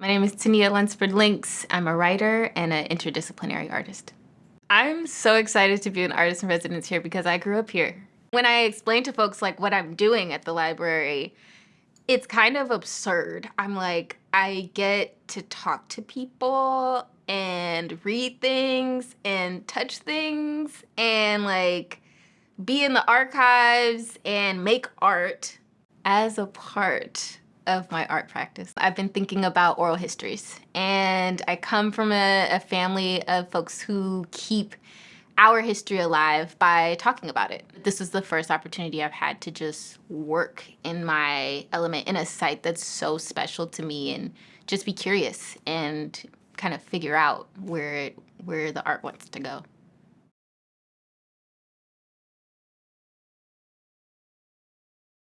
My name is Tania Lunsford Links. I'm a writer and an interdisciplinary artist. I'm so excited to be an artist in residence here because I grew up here. When I explain to folks like what I'm doing at the library, it's kind of absurd. I'm like, I get to talk to people and read things and touch things and like be in the archives and make art as a part of my art practice. I've been thinking about oral histories and I come from a, a family of folks who keep our history alive by talking about it. This is the first opportunity I've had to just work in my element in a site that's so special to me and just be curious and kind of figure out where, where the art wants to go.